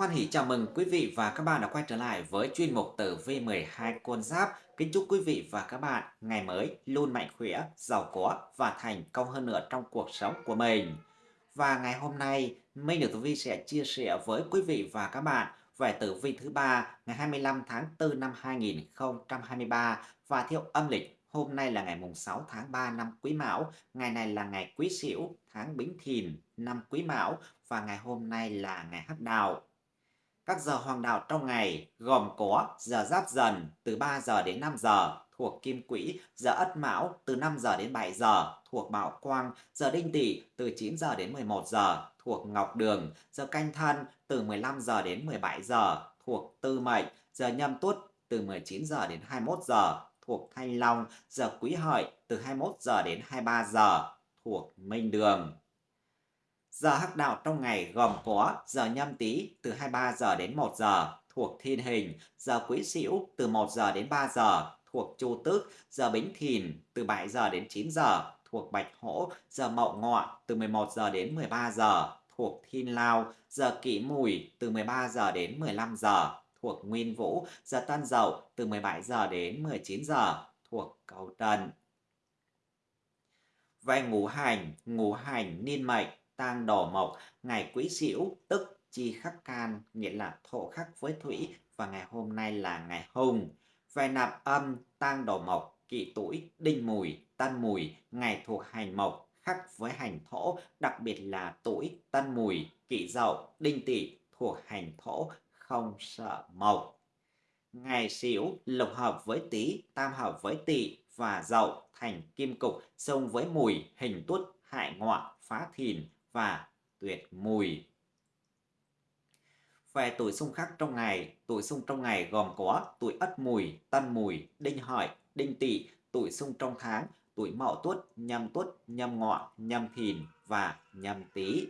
Hoan hỷ chào mừng quý vị và các bạn đã quay trở lại với chuyên mục tử vi 12 con giáp. Kính chúc quý vị và các bạn ngày mới luôn mạnh khỏe, giàu có và thành công hơn nữa trong cuộc sống của mình. Và ngày hôm nay, Minh Được Tử Vi sẽ chia sẻ với quý vị và các bạn về tử vi thứ ba ngày 25 tháng 4 năm 2023 và theo âm lịch Hôm nay là ngày mùng 6 tháng 3 năm Quý Mão, ngày này là ngày Quý Sửu, tháng Bính Thìn, năm Quý Mão và ngày hôm nay là ngày Hắc Đào. Các giờ hoàng đạo trong ngày gồm có giờ Giáp Dần từ 3 giờ đến 5 giờ thuộc Kim Quỹ, giờ Ất Mão từ 5 giờ đến 7 giờ thuộc Bảo Quang, giờ Đinh Tỵ từ 9 giờ đến 11 giờ thuộc Ngọc Đường, giờ Canh Thân từ 15 giờ đến 17 giờ thuộc Tư Mệnh, giờ Nhâm Tuất từ 19 giờ đến 21 giờ thuộc Thanh Long, giờ Quý Hợi từ 21 giờ đến 23 giờ thuộc Minh Đường. Giờ hắc đạo trong ngày gồm có giờ nhâm tý từ 23 giờ đến 1 giờ thuộc thiên hình, giờ quý sửu từ 1 giờ đến 3 giờ thuộc chu tước, giờ bính thìn từ 7 giờ đến 9 giờ thuộc bạch hổ, giờ mậu ngọ từ 11 giờ đến 13 giờ thuộc thiên lao, giờ kỷ mùi từ 13 giờ đến 15 giờ thuộc nguyên vũ, giờ tân dậu từ 17 giờ đến 19 giờ thuộc cầu trần. Về ngũ hành, ngũ hành niên mệnh tang đổ mộc, ngày quý sửu tức chi khắc can, nghĩa là thổ khắc với thủy và ngày hôm nay là ngày hùng. Về nạp âm, tang đổ mộc, kỵ tuổi, đinh mùi, tân mùi, ngày thuộc hành mộc, khắc với hành thổ, đặc biệt là tuổi, tân mùi, kỵ dậu, đinh tỵ thuộc hành thổ, không sợ mộc. Ngày sửu lục hợp với tý, tam hợp với tỵ và dậu thành kim cục, xông với mùi, hình tuất, hại ngọ, phá thìn, và tuyệt mùi. Về tuổi xung khắc trong ngày, tuổi xung trong ngày gồm có tuổi ất mùi, tân mùi, đinh hợi, đinh tỵ, tuổi xung trong tháng, tuổi mậu tuất, nhâm tuất, nhâm ngọ, nhâm thìn và nhâm tý.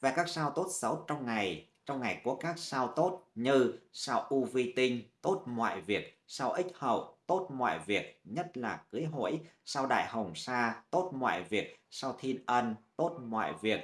Về các sao tốt xấu trong ngày, trong ngày có các sao tốt như sao u vi tinh, tốt mọi việc, sao ích hậu, tốt mọi việc, nhất là cưới hỏi, sau đại hồng sa, tốt mọi việc, sau thiên ân, tốt mọi việc.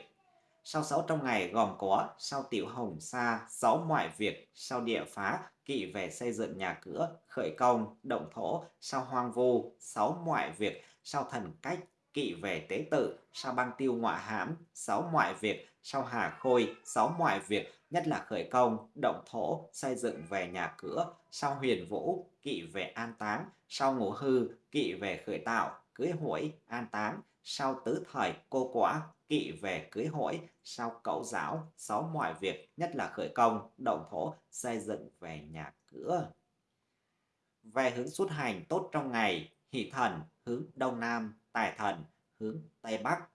sau sáu trong ngày gồm có sau tiểu hồng sa, sáu mọi việc, sau địa phá, kỵ về xây dựng nhà cửa, khởi công, động thổ, sau hoang vu, sáu mọi việc, sau thần cách, kỵ về tế tự, sau băng tiêu ngọa hãm, sáu mọi việc, sau hà khôi, sáu mọi việc, nhất là khởi công, động thổ, xây dựng về nhà cửa, sau huyền vũ, kỵ về an táng, sau ngũ hư, kỵ về khởi tạo, cưới hỏi, an táng, sau tứ thời, cô quả, kỵ về cưới hỏi, sau cậu giáo, sáu mọi việc, nhất là khởi công, động thổ, xây dựng về nhà cửa. Về hướng xuất hành tốt trong ngày, hỷ thần hướng đông nam, tài thần hướng tây bắc.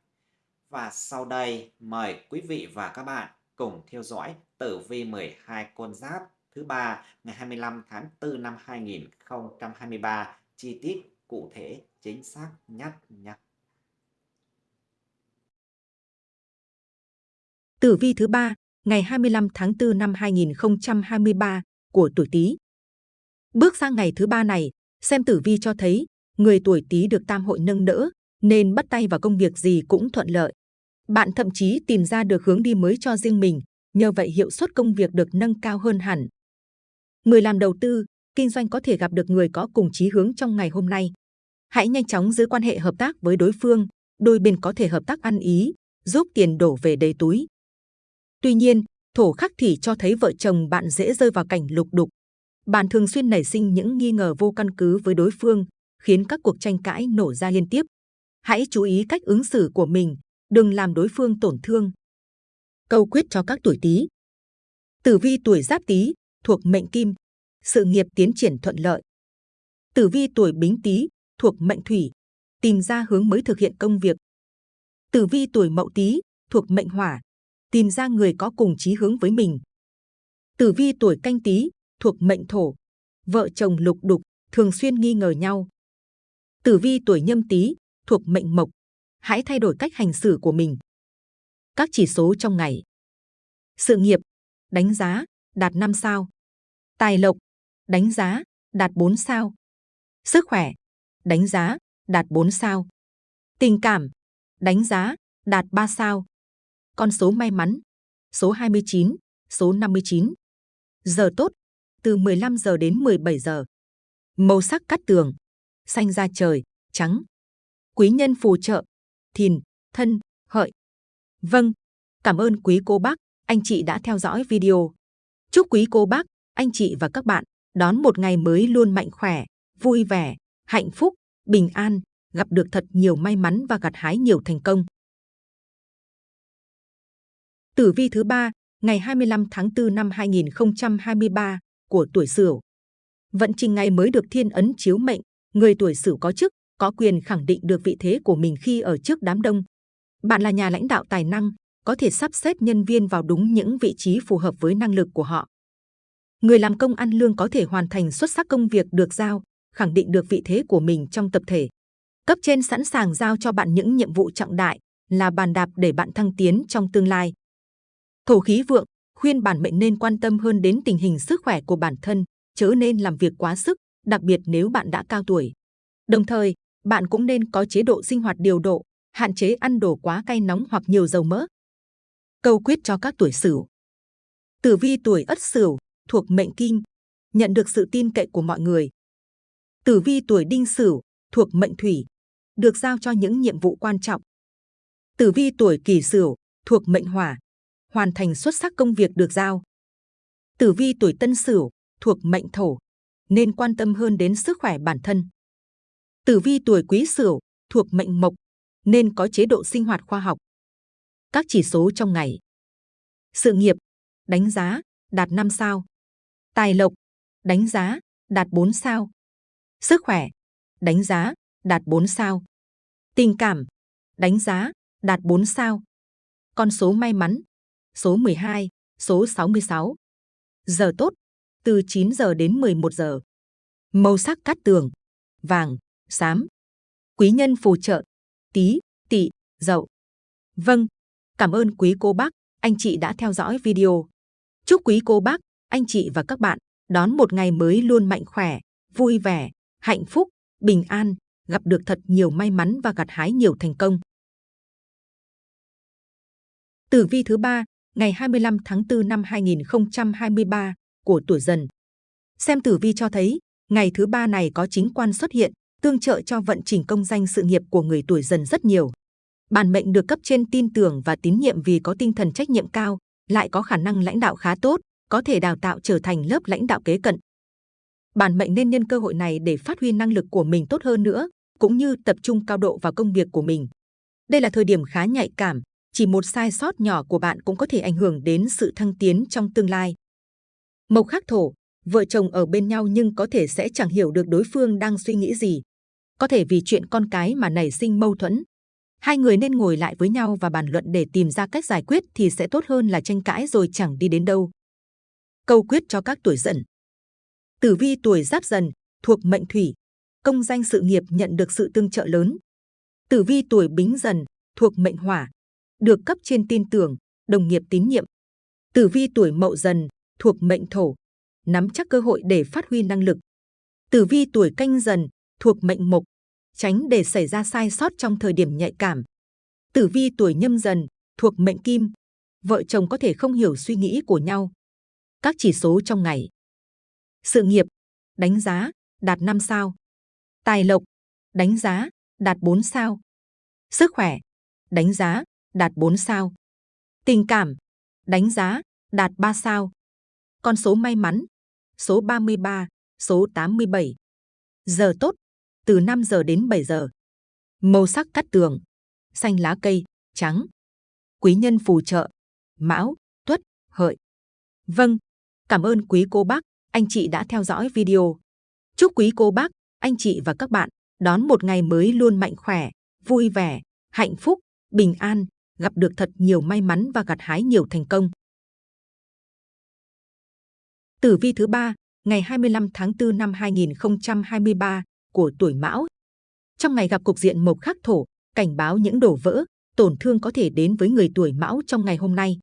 Và sau đây mời quý vị và các bạn cùng theo dõi tử vi 12 con giáp thứ ba ngày 25 tháng 4 năm 2023 chi tiết cụ thể chính xác nhất nhé. Tử vi thứ ba ngày 25 tháng 4 năm 2023 của tuổi Tý. Bước sang ngày thứ ba này, xem tử vi cho thấy người tuổi Tý được tam hội nâng đỡ, nên bắt tay vào công việc gì cũng thuận lợi. Bạn thậm chí tìm ra được hướng đi mới cho riêng mình, nhờ vậy hiệu suất công việc được nâng cao hơn hẳn. Người làm đầu tư, kinh doanh có thể gặp được người có cùng chí hướng trong ngày hôm nay. Hãy nhanh chóng giữ quan hệ hợp tác với đối phương, đôi bên có thể hợp tác ăn ý, giúp tiền đổ về đầy túi. Tuy nhiên, thổ khắc thì cho thấy vợ chồng bạn dễ rơi vào cảnh lục đục. Bạn thường xuyên nảy sinh những nghi ngờ vô căn cứ với đối phương, khiến các cuộc tranh cãi nổ ra liên tiếp. Hãy chú ý cách ứng xử của mình, đừng làm đối phương tổn thương. Câu quyết cho các tuổi Tý. Tử vi tuổi Giáp Tý thuộc mệnh Kim, sự nghiệp tiến triển thuận lợi. Tử vi tuổi Bính Tý thuộc mệnh Thủy, tìm ra hướng mới thực hiện công việc. Tử vi tuổi Mậu Tý thuộc mệnh Hỏa, tìm ra người có cùng chí hướng với mình. Tử vi tuổi Canh Tý thuộc mệnh Thổ, vợ chồng lục đục, thường xuyên nghi ngờ nhau. Tử vi tuổi Nhâm Tý thuộc mệnh Mộc, hãy thay đổi cách hành xử của mình. Các chỉ số trong ngày. Sự nghiệp, đánh giá, đạt 5 sao. Tài lộc, đánh giá, đạt 4 sao. Sức khỏe, đánh giá, đạt 4 sao. Tình cảm, đánh giá, đạt 3 sao. Con số may mắn, số 29, số 59. Giờ tốt, từ 15 giờ đến 17 giờ. Màu sắc cắt tường, xanh da trời, trắng. Quý nhân phù trợ, thìn, thân, hợi. Vâng, cảm ơn quý cô bác, anh chị đã theo dõi video. Chúc quý cô bác, anh chị và các bạn đón một ngày mới luôn mạnh khỏe, vui vẻ, hạnh phúc, bình an, gặp được thật nhiều may mắn và gặt hái nhiều thành công. Tử vi thứ ba, ngày 25 tháng 4 năm 2023 của tuổi Sửu. Vận trình ngày mới được thiên ấn chiếu mệnh, người tuổi Sửu có chức, có quyền khẳng định được vị thế của mình khi ở trước đám đông. Bạn là nhà lãnh đạo tài năng, có thể sắp xếp nhân viên vào đúng những vị trí phù hợp với năng lực của họ. Người làm công ăn lương có thể hoàn thành xuất sắc công việc được giao, khẳng định được vị thế của mình trong tập thể. Cấp trên sẵn sàng giao cho bạn những nhiệm vụ trọng đại, là bàn đạp để bạn thăng tiến trong tương lai. Thổ khí vượng, khuyên bản mệnh nên quan tâm hơn đến tình hình sức khỏe của bản thân, chớ nên làm việc quá sức, đặc biệt nếu bạn đã cao tuổi. Đồng thời, bạn cũng nên có chế độ sinh hoạt điều độ, hạn chế ăn đồ quá cay nóng hoặc nhiều dầu mỡ. Câu quyết cho các tuổi Sửu. Tử vi tuổi Ất Sửu thuộc mệnh Kim, nhận được sự tin cậy của mọi người. Tử vi tuổi Đinh Sửu thuộc mệnh Thủy, được giao cho những nhiệm vụ quan trọng. Tử vi tuổi Kỷ Sửu thuộc mệnh Hỏa, hoàn thành xuất sắc công việc được giao. Tử vi tuổi Tân Sửu thuộc mệnh Thổ, nên quan tâm hơn đến sức khỏe bản thân. Tử vi tuổi Quý Sửu thuộc mệnh Mộc, nên có chế độ sinh hoạt khoa học. Các chỉ số trong ngày. Sự nghiệp, đánh giá, đạt 5 sao. Tài lộc, đánh giá, đạt 4 sao. Sức khỏe, đánh giá, đạt 4 sao. Tình cảm, đánh giá, đạt 4 sao. Con số may mắn, số 12, số 66. Giờ tốt, từ 9 giờ đến 11 giờ. Màu sắc cát tường, vàng, xám. Quý nhân phù trợ, tí, tỵ, dậu. Vâng, cảm ơn quý cô bác, anh chị đã theo dõi video. Chúc quý cô bác, anh chị và các bạn đón một ngày mới luôn mạnh khỏe, vui vẻ, hạnh phúc, bình an, gặp được thật nhiều may mắn và gặt hái nhiều thành công. Tử vi thứ ba, ngày 25 tháng 4 năm 2023 của tuổi Dần. Xem tử vi cho thấy, ngày thứ ba này có chính quan xuất hiện, tương trợ cho vận trình công danh sự nghiệp của người tuổi Dần rất nhiều. Bản mệnh được cấp trên tin tưởng và tín nhiệm vì có tinh thần trách nhiệm cao, lại có khả năng lãnh đạo khá tốt, có thể đào tạo trở thành lớp lãnh đạo kế cận. Bản mệnh nên nhân cơ hội này để phát huy năng lực của mình tốt hơn nữa, cũng như tập trung cao độ vào công việc của mình. Đây là thời điểm khá nhạy cảm, chỉ một sai sót nhỏ của bạn cũng có thể ảnh hưởng đến sự thăng tiến trong tương lai. Mộc khắc thổ, vợ chồng ở bên nhau nhưng có thể sẽ chẳng hiểu được đối phương đang suy nghĩ gì. Có thể vì chuyện con cái mà nảy sinh mâu thuẫn. Hai người nên ngồi lại với nhau và bàn luận để tìm ra cách giải quyết thì sẽ tốt hơn là tranh cãi rồi chẳng đi đến đâu. Câu quyết cho các tuổi dần. Tử vi tuổi giáp dần, thuộc mệnh thủy, công danh sự nghiệp nhận được sự tương trợ lớn. Tử vi tuổi bính dần, thuộc mệnh hỏa, được cấp trên tin tưởng, đồng nghiệp tín nhiệm. Tử vi tuổi mậu dần, thuộc mệnh thổ, nắm chắc cơ hội để phát huy năng lực. Tử vi tuổi canh dần, thuộc mệnh mộc, tránh để xảy ra sai sót trong thời điểm nhạy cảm. Tử vi tuổi nhâm dần, thuộc mệnh kim, vợ chồng có thể không hiểu suy nghĩ của nhau. Các chỉ số trong ngày. Sự nghiệp, đánh giá, đạt 5 sao. Tài lộc, đánh giá, đạt 4 sao. Sức khỏe, đánh giá, đạt 4 sao. Tình cảm, đánh giá, đạt 3 sao. Con số may mắn, số 33, số 87. Giờ tốt, từ 5 giờ đến 7 giờ. Màu sắc cắt tường, xanh lá cây, trắng. Quý nhân phù trợ, mão, tuất, hợi. Vâng, cảm ơn quý cô bác, anh chị đã theo dõi video. Chúc quý cô bác, anh chị và các bạn đón một ngày mới luôn mạnh khỏe, vui vẻ, hạnh phúc, bình an, gặp được thật nhiều may mắn và gặt hái nhiều thành công. Tử vi thứ ba, ngày 25 tháng 4 năm 2023 của tuổi Mão. Trong ngày gặp cục diện mộc khắc thổ, cảnh báo những đổ vỡ, tổn thương có thể đến với người tuổi Mão trong ngày hôm nay.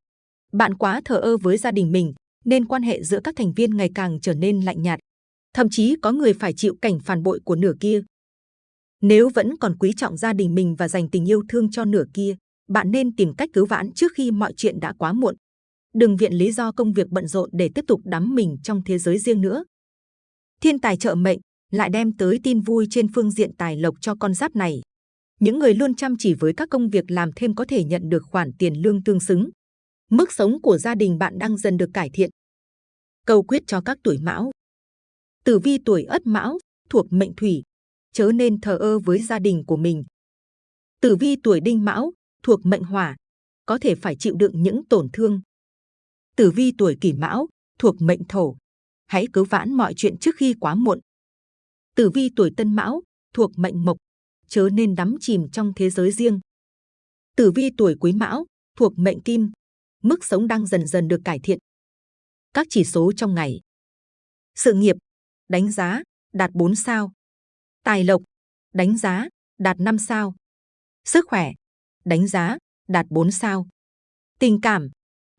Bạn quá thờ ơ với gia đình mình, nên quan hệ giữa các thành viên ngày càng trở nên lạnh nhạt. Thậm chí có người phải chịu cảnh phản bội của nửa kia. Nếu vẫn còn quý trọng gia đình mình và dành tình yêu thương cho nửa kia, bạn nên tìm cách cứu vãn trước khi mọi chuyện đã quá muộn đừng viện lý do công việc bận rộn để tiếp tục đắm mình trong thế giới riêng nữa. Thiên tài trợ mệnh lại đem tới tin vui trên phương diện tài lộc cho con giáp này. Những người luôn chăm chỉ với các công việc làm thêm có thể nhận được khoản tiền lương tương xứng. Mức sống của gia đình bạn đang dần được cải thiện. Câu quyết cho các tuổi mão. Tử vi tuổi ất mão thuộc mệnh thủy, chớ nên thờ ơ với gia đình của mình. Tử vi tuổi đinh mão thuộc mệnh hỏa, có thể phải chịu đựng những tổn thương. Tử vi tuổi kỷ mão thuộc mệnh thổ, hãy cứu vãn mọi chuyện trước khi quá muộn. Tử vi tuổi tân mão thuộc mệnh mộc, chớ nên đắm chìm trong thế giới riêng. Tử vi tuổi quý mão thuộc mệnh kim, mức sống đang dần dần được cải thiện. Các chỉ số trong ngày. Sự nghiệp, đánh giá, đạt 4 sao. Tài lộc, đánh giá, đạt 5 sao. Sức khỏe, đánh giá, đạt 4 sao. Tình cảm,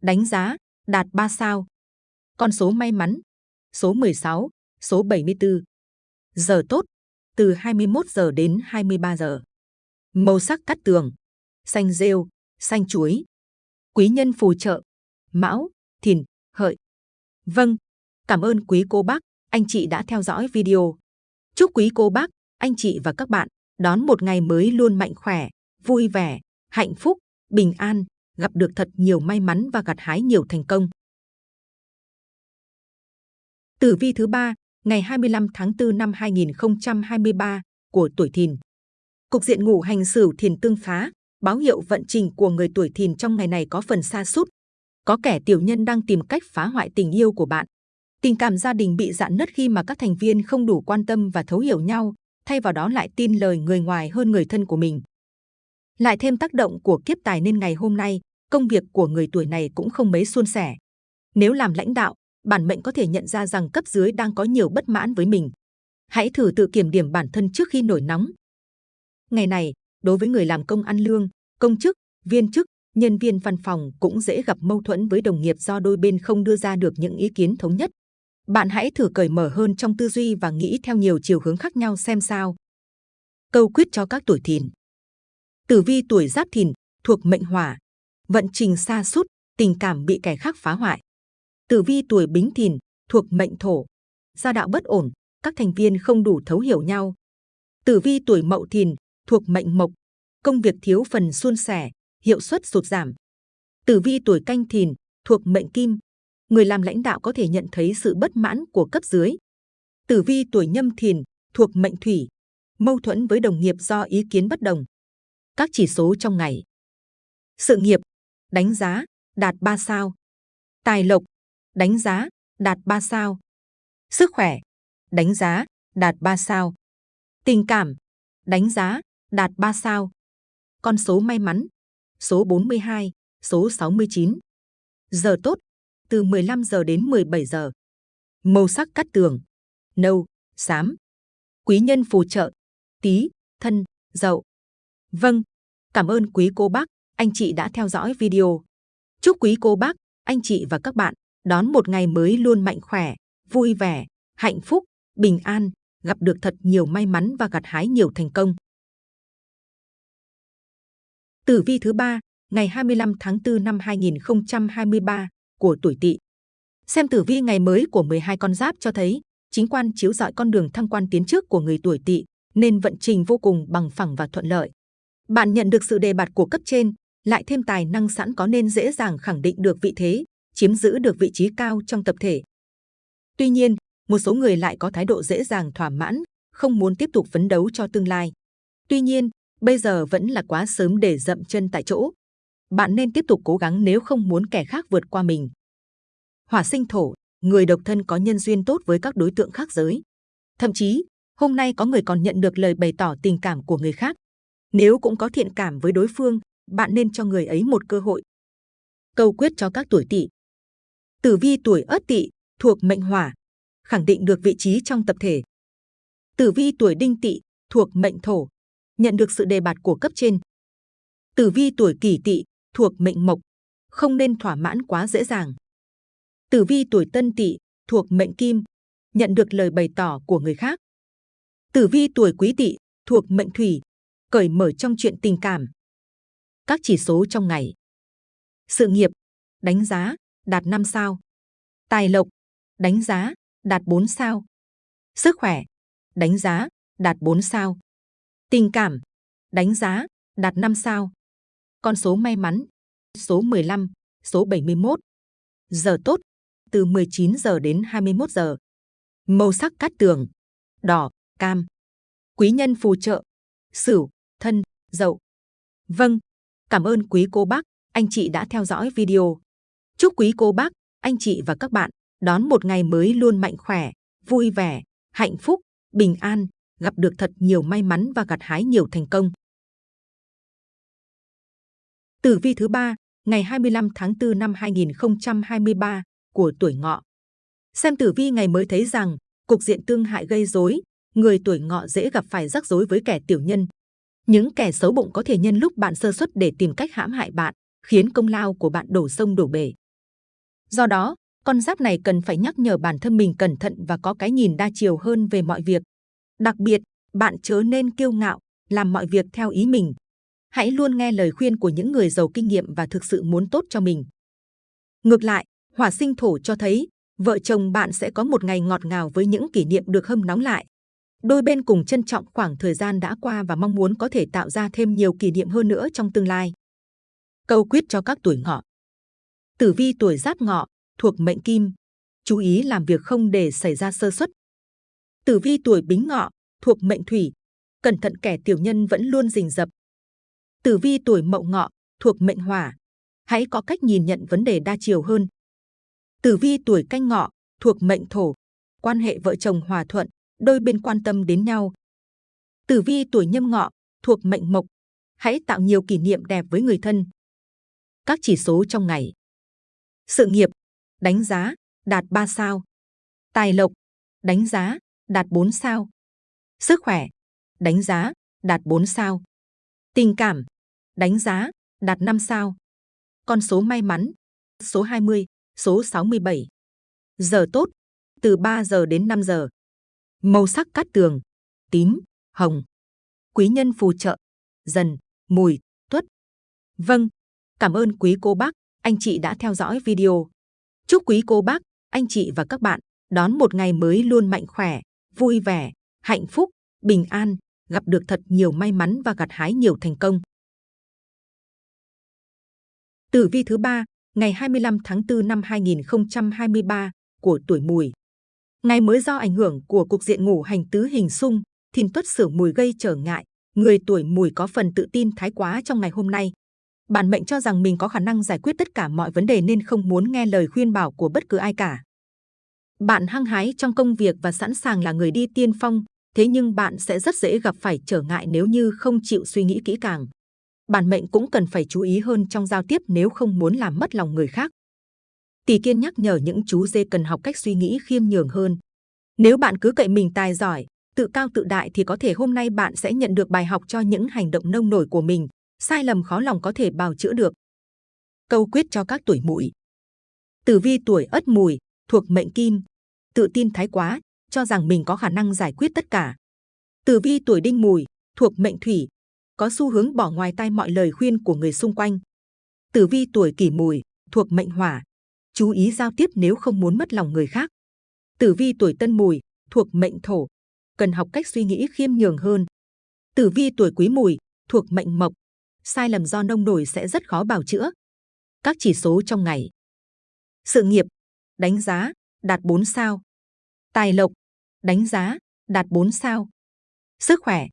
đánh giá, đạt 3 sao. Con số may mắn, số 16, số 74. Giờ tốt, từ 21 giờ đến 23 giờ. Màu sắc cắt tường, xanh rêu, xanh chuối. Quý nhân phù trợ, mão, thìn, hợi. Vâng, cảm ơn quý cô bác, anh chị đã theo dõi video. Chúc quý cô bác, anh chị và các bạn đón một ngày mới luôn mạnh khỏe, vui vẻ, hạnh phúc, bình an, gặp được thật nhiều may mắn và gặt hái nhiều thành công. Tử vi thứ ba, ngày 25 tháng 4 năm 2023 của tuổi Thìn. Cục diện ngũ hành Sửu Thìn tương phá, báo hiệu vận trình của người tuổi Thìn trong ngày này có phần xa sút. Có kẻ tiểu nhân đang tìm cách phá hoại tình yêu của bạn. Tình cảm gia đình bị dạn nứt khi mà các thành viên không đủ quan tâm và thấu hiểu nhau, thay vào đó lại tin lời người ngoài hơn người thân của mình. Lại thêm tác động của kiếp tài nên ngày hôm nay, công việc của người tuổi này cũng không mấy suôn sẻ. Nếu làm lãnh đạo, bản mệnh có thể nhận ra rằng cấp dưới đang có nhiều bất mãn với mình. Hãy thử tự kiểm điểm bản thân trước khi nổi nóng. Ngày này, đối với người làm công ăn lương, công chức, viên chức, nhân viên văn phòng cũng dễ gặp mâu thuẫn với đồng nghiệp do đôi bên không đưa ra được những ý kiến thống nhất. Bạn hãy thử cởi mở hơn trong tư duy và nghĩ theo nhiều chiều hướng khác nhau xem sao. Câu quyết cho các tuổi thìn. Tử vi tuổi giáp thìn thuộc mệnh hỏa, vận trình xa sút tình cảm bị kẻ khác phá hoại. Tử vi tuổi bính thìn thuộc mệnh thổ, gia đạo bất ổn, các thành viên không đủ thấu hiểu nhau. Tử vi tuổi mậu thìn thuộc mệnh mộc, công việc thiếu phần suôn sẻ, hiệu suất sụt giảm. Tử vi tuổi canh thìn thuộc mệnh kim, người làm lãnh đạo có thể nhận thấy sự bất mãn của cấp dưới. Tử vi tuổi nhâm thìn thuộc mệnh thủy, mâu thuẫn với đồng nghiệp do ý kiến bất đồng. Các chỉ số trong ngày. Sự nghiệp, đánh giá, đạt 3 sao. Tài lộc, đánh giá, đạt 3 sao. Sức khỏe, đánh giá, đạt 3 sao. Tình cảm, đánh giá, đạt 3 sao. Con số may mắn, số 42, số 69. Giờ tốt, từ 15 giờ đến 17 giờ. Màu sắc cắt tường, nâu, xám. Quý nhân phù trợ, tí, thân, dậu. Vâng, cảm ơn quý cô bác, anh chị đã theo dõi video. Chúc quý cô bác, anh chị và các bạn đón một ngày mới luôn mạnh khỏe, vui vẻ, hạnh phúc, bình an, gặp được thật nhiều may mắn và gặt hái nhiều thành công. Tử vi thứ ba, ngày 25 tháng 4 năm 2023 của tuổi Tỵ. Xem tử vi ngày mới của 12 con giáp cho thấy, chính quan chiếu rọi con đường thăng quan tiến trước của người tuổi Tỵ, nên vận trình vô cùng bằng phẳng và thuận lợi. Bạn nhận được sự đề bạt của cấp trên, lại thêm tài năng sẵn có nên dễ dàng khẳng định được vị thế, chiếm giữ được vị trí cao trong tập thể. Tuy nhiên, một số người lại có thái độ dễ dàng thỏa mãn, không muốn tiếp tục phấn đấu cho tương lai. Tuy nhiên, bây giờ vẫn là quá sớm để dậm chân tại chỗ. Bạn nên tiếp tục cố gắng nếu không muốn kẻ khác vượt qua mình. Hỏa sinh thổ, người độc thân có nhân duyên tốt với các đối tượng khác giới. Thậm chí, hôm nay có người còn nhận được lời bày tỏ tình cảm của người khác. Nếu cũng có thiện cảm với đối phương, bạn nên cho người ấy một cơ hội. Câu quyết cho các tuổi tỵ. Tử vi tuổi ất tỵ thuộc mệnh hỏa, khẳng định được vị trí trong tập thể. Tử vi tuổi đinh tỵ thuộc mệnh thổ, nhận được sự đề bạt của cấp trên. Tử vi tuổi kỷ tỵ thuộc mệnh mộc, không nên thỏa mãn quá dễ dàng. Tử vi tuổi tân tỵ thuộc mệnh kim, nhận được lời bày tỏ của người khác. Tử vi tuổi quý tỵ thuộc mệnh thủy, cởi mở trong chuyện tình cảm. Các chỉ số trong ngày. Sự nghiệp, đánh giá, đạt 5 sao. Tài lộc, đánh giá, đạt 4 sao. Sức khỏe, đánh giá, đạt 4 sao. Tình cảm, đánh giá, đạt 5 sao. Con số may mắn, số 15, số 71. Giờ tốt, từ 19 giờ đến 21 giờ. Màu sắc cát tường, đỏ, cam. Quý nhân phù trợ, sửu, thân, dậu. Vâng, cảm ơn quý cô bác, anh chị đã theo dõi video. Chúc quý cô bác, anh chị và các bạn đón một ngày mới luôn mạnh khỏe, vui vẻ, hạnh phúc, bình an, gặp được thật nhiều may mắn và gặt hái nhiều thành công. Tử vi thứ ba, ngày 25 tháng 4 năm 2023 của tuổi ngọ. Xem tử vi ngày mới thấy rằng, cục diện tương hại gây rối, người tuổi ngọ dễ gặp phải rắc rối với kẻ tiểu nhân. Những kẻ xấu bụng có thể nhân lúc bạn sơ suất để tìm cách hãm hại bạn, khiến công lao của bạn đổ sông đổ bể. Do đó, con giáp này cần phải nhắc nhở bản thân mình cẩn thận và có cái nhìn đa chiều hơn về mọi việc. Đặc biệt, bạn chớ nên kiêu ngạo, làm mọi việc theo ý mình. Hãy luôn nghe lời khuyên của những người giàu kinh nghiệm và thực sự muốn tốt cho mình. Ngược lại, hỏa sinh thổ cho thấy vợ chồng bạn sẽ có một ngày ngọt ngào với những kỷ niệm được hâm nóng lại. Đôi bên cùng trân trọng khoảng thời gian đã qua và mong muốn có thể tạo ra thêm nhiều kỷ niệm hơn nữa trong tương lai. Câu quyết cho các tuổi ngọ. Tử vi tuổi giáp ngọ, thuộc mệnh kim, chú ý làm việc không để xảy ra sơ suất. Tử vi tuổi bính ngọ, thuộc mệnh thủy, cẩn thận kẻ tiểu nhân vẫn luôn rình rập. Tử vi tuổi mậu ngọ, thuộc mệnh hỏa, hãy có cách nhìn nhận vấn đề đa chiều hơn. Tử vi tuổi canh ngọ, thuộc mệnh thổ, quan hệ vợ chồng hòa thuận, đôi bên quan tâm đến nhau. Tử vi tuổi nhâm ngọ, thuộc mệnh mộc, hãy tạo nhiều kỷ niệm đẹp với người thân. Các chỉ số trong ngày. Sự nghiệp, đánh giá, đạt 3 sao. Tài lộc, đánh giá, đạt 4 sao. Sức khỏe, đánh giá, đạt 4 sao. Tình cảm, đánh giá, đạt 5 sao. Con số may mắn, số 20, số 67. Giờ tốt, từ 3 giờ đến 5 giờ. Màu sắc cát tường, tím, hồng. Quý nhân phù trợ, dần, mùi, tuất. Vâng, cảm ơn quý cô bác, anh chị đã theo dõi video. Chúc quý cô bác, anh chị và các bạn đón một ngày mới luôn mạnh khỏe, vui vẻ, hạnh phúc, bình an, gặp được thật nhiều may mắn và gặt hái nhiều thành công. Tử vi thứ ba, ngày 25 tháng 4 năm 2023 của tuổi Mùi. Ngày mới do ảnh hưởng của cục diện ngủ hành tứ hình xung, thìn tuất sửu mùi gây trở ngại, người tuổi Mùi có phần tự tin thái quá trong ngày hôm nay. Bản mệnh cho rằng mình có khả năng giải quyết tất cả mọi vấn đề nên không muốn nghe lời khuyên bảo của bất cứ ai cả. Bạn hăng hái trong công việc và sẵn sàng là người đi tiên phong, thế nhưng bạn sẽ rất dễ gặp phải trở ngại nếu như không chịu suy nghĩ kỹ càng. Bản mệnh cũng cần phải chú ý hơn trong giao tiếp nếu không muốn làm mất lòng người khác. Tỷ kiên nhắc nhở những chú dê cần học cách suy nghĩ khiêm nhường hơn. Nếu bạn cứ cậy mình tài giỏi, tự cao tự đại thì có thể hôm nay bạn sẽ nhận được bài học cho những hành động nông nổi của mình, sai lầm khó lòng có thể bào chữa được. Câu quyết cho các tuổi mùi. Tử vi tuổi ất mùi, thuộc mệnh kim, tự tin thái quá, cho rằng mình có khả năng giải quyết tất cả. Tử vi tuổi đinh mùi, thuộc mệnh thủy, có xu hướng bỏ ngoài tai mọi lời khuyên của người xung quanh. Tử vi tuổi kỷ mùi, thuộc mệnh hỏa, chú ý giao tiếp nếu không muốn mất lòng người khác. Tử vi tuổi tân mùi, thuộc mệnh thổ, cần học cách suy nghĩ khiêm nhường hơn. Tử vi tuổi quý mùi, thuộc mệnh mộc, sai lầm do nông nổi sẽ rất khó bào chữa. Các chỉ số trong ngày. Sự nghiệp, đánh giá, đạt 4 sao. Tài lộc, đánh giá, đạt 4 sao. Sức khỏe,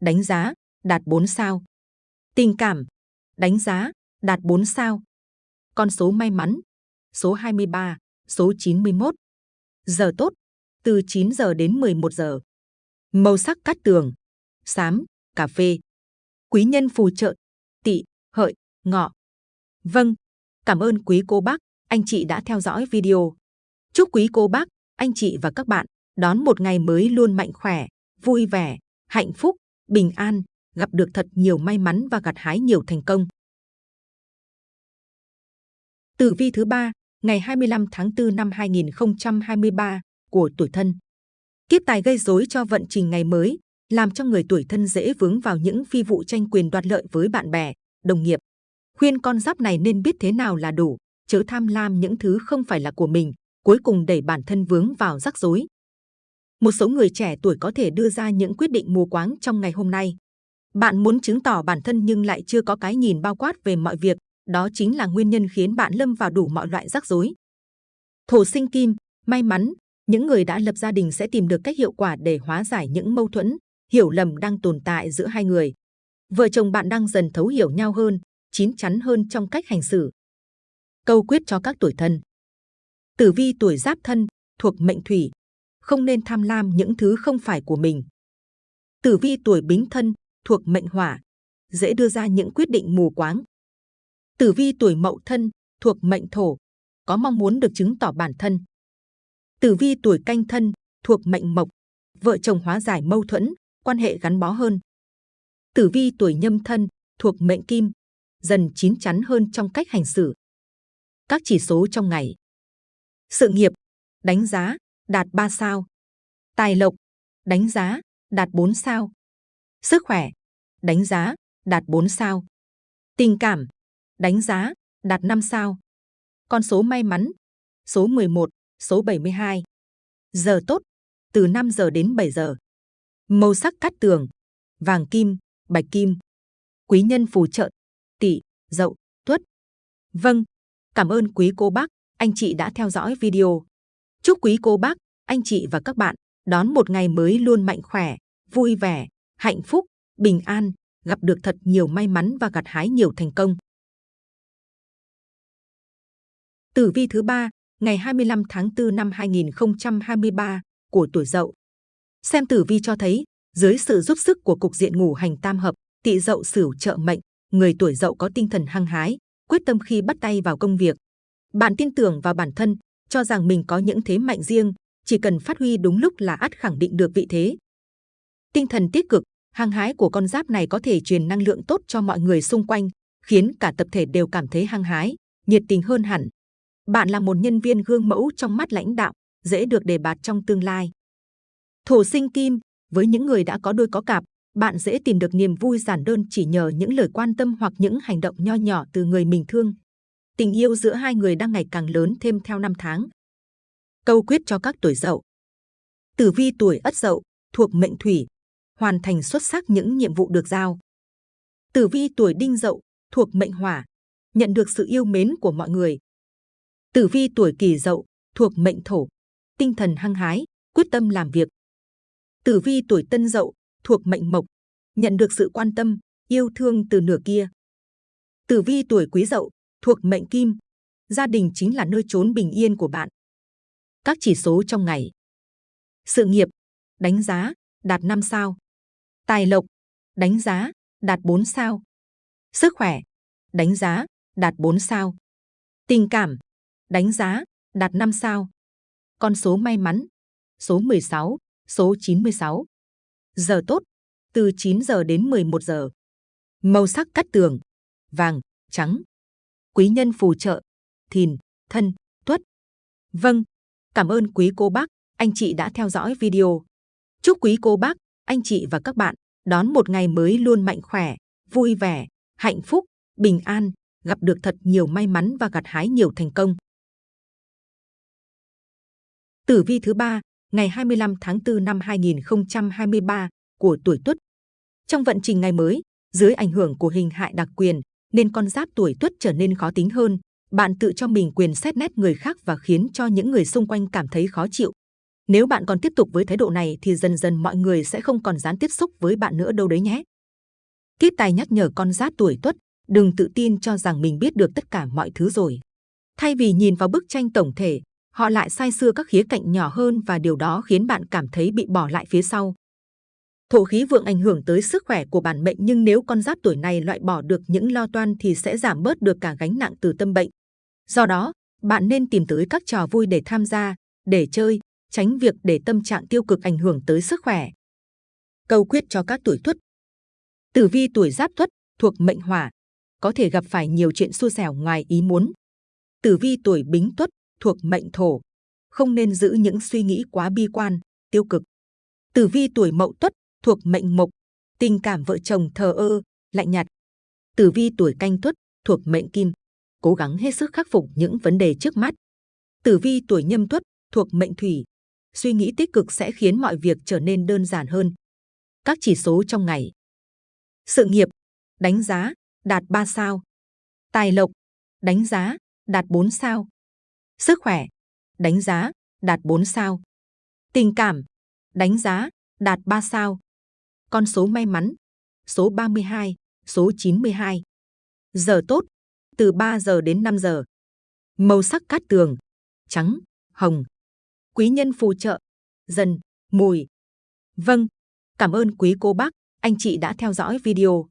đánh giá, đạt 4 sao. Tình cảm, đánh giá, đạt 4 sao. Con số may mắn, số 23, số 91. Giờ tốt, từ 9 giờ đến 11 giờ. Màu sắc cát tường, xám, cà phê. Quý nhân phù trợ, tỵ, hợi, ngọ. Vâng, cảm ơn quý cô bác, anh chị đã theo dõi video. Chúc quý cô bác, anh chị và các bạn đón một ngày mới luôn mạnh khỏe, vui vẻ, hạnh phúc, bình an, gặp được thật nhiều may mắn và gặt hái nhiều thành công. Tử vi thứ ba, ngày 25 tháng 4 năm 2023 của tuổi thân. Kiếp tài gây rối cho vận trình ngày mới, làm cho người tuổi thân dễ vướng vào những phi vụ tranh quyền đoạt lợi với bạn bè, đồng nghiệp. Khuyên con giáp này nên biết thế nào là đủ, chớ tham lam những thứ không phải là của mình, cuối cùng đẩy bản thân vướng vào rắc rối. Một số người trẻ tuổi có thể đưa ra những quyết định mù quáng trong ngày hôm nay. Bạn muốn chứng tỏ bản thân nhưng lại chưa có cái nhìn bao quát về mọi việc, đó chính là nguyên nhân khiến bạn lâm vào đủ mọi loại rắc rối. Thổ sinh kim, may mắn, những người đã lập gia đình sẽ tìm được cách hiệu quả để hóa giải những mâu thuẫn, hiểu lầm đang tồn tại giữa hai người. Vợ chồng bạn đang dần thấu hiểu nhau hơn, chín chắn hơn trong cách hành xử. Câu quyết cho các tuổi thân. Tử vi tuổi giáp thân, thuộc mệnh thủy, không nên tham lam những thứ không phải của mình. Tử vi tuổi bính thân, thuộc mệnh hỏa, dễ đưa ra những quyết định mù quáng. Tử vi tuổi mậu thân, thuộc mệnh thổ, có mong muốn được chứng tỏ bản thân. Tử vi tuổi canh thân, thuộc mệnh mộc, vợ chồng hóa giải mâu thuẫn, quan hệ gắn bó hơn. Tử vi tuổi nhâm thân, thuộc mệnh kim, dần chín chắn hơn trong cách hành xử. Các chỉ số trong ngày. Sự nghiệp, đánh giá, đạt 3 sao. Tài lộc, đánh giá, đạt 4 sao. Sức khỏe, đánh giá, đạt 4 sao. Tình cảm, đánh giá, đạt 5 sao. Con số may mắn, số 11, số 72. Giờ tốt, từ 5 giờ đến 7 giờ. Màu sắc cát tường, vàng kim, bạch kim. Quý nhân phù trợ, tỵ, dậu, tuất. Vâng, cảm ơn quý cô bác, anh chị đã theo dõi video. Chúc quý cô bác, anh chị và các bạn đón một ngày mới luôn mạnh khỏe, vui vẻ, hạnh phúc, bình an, gặp được thật nhiều may mắn và gặt hái nhiều thành công. Tử vi thứ ba, ngày 25 tháng 4 năm 2023 của tuổi Dậu. Xem tử vi cho thấy, dưới sự giúp sức của cục diện ngủ hành tam hợp, Tỵ Dậu Sửu trợ mệnh, người tuổi Dậu có tinh thần hăng hái, quyết tâm khi bắt tay vào công việc. Bạn tin tưởng vào bản thân, cho rằng mình có những thế mạnh riêng, chỉ cần phát huy đúng lúc là ắt khẳng định được vị thế. Tinh thần tích cực, hăng hái của con giáp này có thể truyền năng lượng tốt cho mọi người xung quanh, khiến cả tập thể đều cảm thấy hăng hái, nhiệt tình hơn hẳn. Bạn là một nhân viên gương mẫu trong mắt lãnh đạo, dễ được đề bạt trong tương lai. Thổ sinh kim, với những người đã có đôi có cặp, bạn dễ tìm được niềm vui giản đơn chỉ nhờ những lời quan tâm hoặc những hành động nho nhỏ từ người mình thương. Tình yêu giữa hai người đang ngày càng lớn thêm theo năm tháng. Câu quyết cho các tuổi dậu. Tử vi tuổi ất dậu, thuộc mệnh thủy, hoàn thành xuất sắc những nhiệm vụ được giao. Tử vi tuổi đinh dậu, thuộc mệnh hỏa, nhận được sự yêu mến của mọi người. Tử vi tuổi kỷ dậu, thuộc mệnh thổ, tinh thần hăng hái, quyết tâm làm việc. Tử vi tuổi tân dậu, thuộc mệnh mộc, nhận được sự quan tâm, yêu thương từ nửa kia. Tử vi tuổi quý dậu, thuộc mệnh kim, gia đình chính là nơi trốn bình yên của bạn. Các chỉ số trong ngày. Sự nghiệp, đánh giá, đạt 5 sao. Tài lộc, đánh giá, đạt 4 sao. Sức khỏe, đánh giá, đạt 4 sao. Tình cảm, đánh giá, đạt 5 sao. Con số may mắn, số 16, số 96. Giờ tốt, từ 9 giờ đến 11 giờ. Màu sắc cắt tường, vàng, trắng. Quý nhân phù trợ, thìn, thân, tuất. Vâng, cảm ơn quý cô bác, anh chị đã theo dõi video. Chúc quý cô bác, anh chị và các bạn đón một ngày mới luôn mạnh khỏe, vui vẻ, hạnh phúc, bình an, gặp được thật nhiều may mắn và gặt hái nhiều thành công. Tử vi thứ ba, ngày 25 tháng 4 năm 2023 của tuổi Tuất. Trong vận trình ngày mới, dưới ảnh hưởng của hình hại đặc quyền, nên con giáp tuổi Tuất trở nên khó tính hơn. Bạn tự cho mình quyền xét nét người khác và khiến cho những người xung quanh cảm thấy khó chịu. Nếu bạn còn tiếp tục với thái độ này thì dần dần mọi người sẽ không còn dám tiếp xúc với bạn nữa đâu đấy nhé. Kiếp tài nhắc nhở con giáp tuổi Tuất, đừng tự tin cho rằng mình biết được tất cả mọi thứ rồi. Thay vì nhìn vào bức tranh tổng thể, họ lại sai xưa các khía cạnh nhỏ hơn và điều đó khiến bạn cảm thấy bị bỏ lại phía sau. Thổ khí vượng ảnh hưởng tới sức khỏe của bản mệnh nhưng nếu con giáp tuổi này loại bỏ được những lo toan thì sẽ giảm bớt được cả gánh nặng từ tâm bệnh. Do đó, bạn nên tìm tới các trò vui để tham gia, để chơi, tránh việc để tâm trạng tiêu cực ảnh hưởng tới sức khỏe. Câu quyết cho các tuổi tuất Tử vi tuổi giáp tuất thuộc mệnh hỏa, có thể gặp phải nhiều chuyện xui xẻo ngoài ý muốn. Tử vi tuổi bính tuất thuộc mệnh thổ, không nên giữ những suy nghĩ quá bi quan, tiêu cực. Tử vi tuổi mậu tuất thuộc mệnh mộc, tình cảm vợ chồng thờ ơ, lạnh nhạt. Tử vi tuổi canh tuất thuộc mệnh kim, cố gắng hết sức khắc phục những vấn đề trước mắt. Tử vi tuổi nhâm tuất thuộc mệnh thủy, suy nghĩ tích cực sẽ khiến mọi việc trở nên đơn giản hơn. Các chỉ số trong ngày. Sự nghiệp, đánh giá, đạt 3 sao. Tài lộc, đánh giá, đạt 4 sao. Sức khỏe, đánh giá, đạt 4 sao. Tình cảm, đánh giá, đạt 3 sao. Con số may mắn, số 32, số 92. Giờ tốt, từ 3 giờ đến 5 giờ. Màu sắc cát tường, trắng, hồng. Quý nhân phù trợ, dần, mùi. Vâng, cảm ơn quý cô bác, anh chị đã theo dõi video.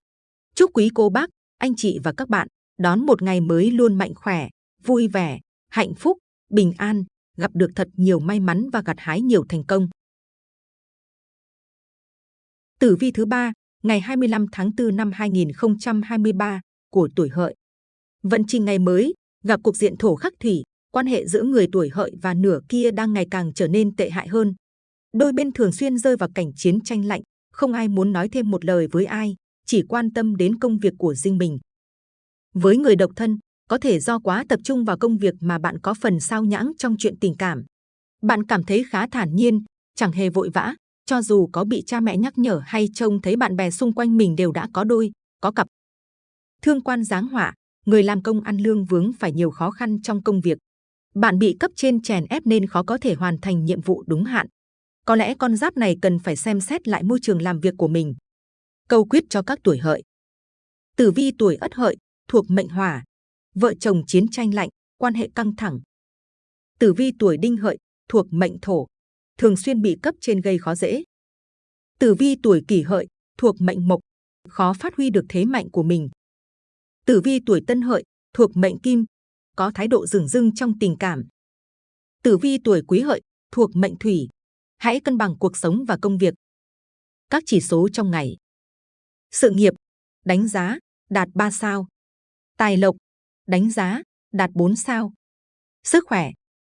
Chúc quý cô bác, anh chị và các bạn đón một ngày mới luôn mạnh khỏe, vui vẻ, hạnh phúc, bình an, gặp được thật nhiều may mắn và gặt hái nhiều thành công. Tử vi thứ ba, ngày 25 tháng 4 năm 2023 của tuổi Hợi. Vận trình ngày mới gặp cuộc diện thổ khắc thủy, quan hệ giữa người tuổi Hợi và nửa kia đang ngày càng trở nên tệ hại hơn. Đôi bên thường xuyên rơi vào cảnh chiến tranh lạnh, không ai muốn nói thêm một lời với ai, chỉ quan tâm đến công việc của riêng mình. Với người độc thân, có thể do quá tập trung vào công việc mà bạn có phần sao nhãng trong chuyện tình cảm. Bạn cảm thấy khá thản nhiên, chẳng hề vội vã, cho dù có bị cha mẹ nhắc nhở hay trông thấy bạn bè xung quanh mình đều đã có đôi, có cặp. Thương quan giáng họa, người làm công ăn lương vướng phải nhiều khó khăn trong công việc. Bạn bị cấp trên chèn ép nên khó có thể hoàn thành nhiệm vụ đúng hạn. Có lẽ con giáp này cần phải xem xét lại môi trường làm việc của mình. Câu quyết cho các tuổi hợi. Tử vi tuổi ất hợi, thuộc mệnh hỏa. Vợ chồng chiến tranh lạnh, quan hệ căng thẳng. Tử vi tuổi đinh hợi, thuộc mệnh thổ. Thường xuyên bị cấp trên gây khó dễ. Tử vi tuổi kỷ hợi, thuộc mệnh mộc. Khó phát huy được thế mạnh của mình. Tử vi tuổi tân hợi, thuộc mệnh kim. Có thái độ dửng dưng trong tình cảm. Tử vi tuổi quý hợi, thuộc mệnh thủy. Hãy cân bằng cuộc sống và công việc. Các chỉ số trong ngày. Sự nghiệp, đánh giá, đạt 3 sao. Tài lộc, đánh giá, đạt 4 sao. Sức khỏe,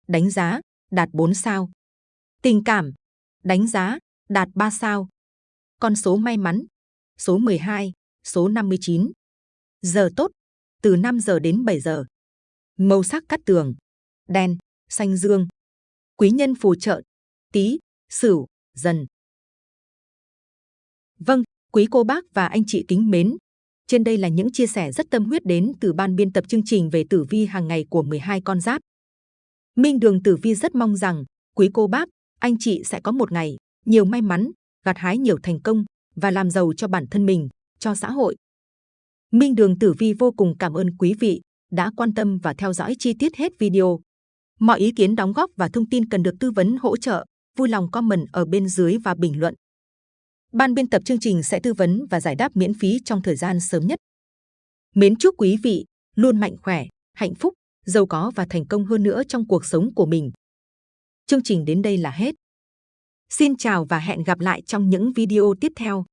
đánh giá, đạt 4 sao. Tình cảm, đánh giá, đạt 3 sao. Con số may mắn, số 12, số 59. Giờ tốt, từ 5 giờ đến 7 giờ. Màu sắc cắt tường, đen, xanh dương. Quý nhân phù trợ, tí, sửu, dần. Vâng, quý cô bác và anh chị kính mến. Trên đây là những chia sẻ rất tâm huyết đến từ ban biên tập chương trình về tử vi hàng ngày của 12 con giáp. Minh Đường Tử Vi rất mong rằng quý cô bác, anh chị sẽ có một ngày nhiều may mắn, gặt hái nhiều thành công và làm giàu cho bản thân mình, cho xã hội. Minh Đường Tử Vi vô cùng cảm ơn quý vị đã quan tâm và theo dõi chi tiết hết video. Mọi ý kiến đóng góp và thông tin cần được tư vấn hỗ trợ, vui lòng comment ở bên dưới và bình luận. Ban biên tập chương trình sẽ tư vấn và giải đáp miễn phí trong thời gian sớm nhất. Mến chúc quý vị luôn mạnh khỏe, hạnh phúc, giàu có và thành công hơn nữa trong cuộc sống của mình. Chương trình đến đây là hết. Xin chào và hẹn gặp lại trong những video tiếp theo.